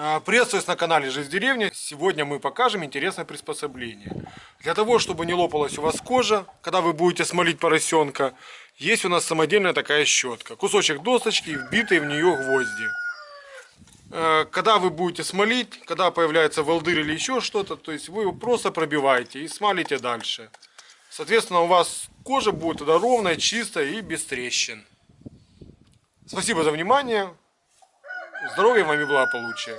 А, Приветствую на канале Жизнь в деревне. Сегодня мы покажем интересное приспособление. Для того, чтобы не лопалась у вас кожа, когда вы будете смолить поросенка, есть у нас самодельная такая щетка. Кусочек досточки, вбитые в нее гвозди. Э, Когда вы будете смолить, когда появляется волдырь или еще что-то, то есть вы его просто пробиваете и смалите дальше. Соответственно, у вас кожа будет тогда ровная, чистая и без трещин. Спасибо за внимание. Здоровья вам и благополучия.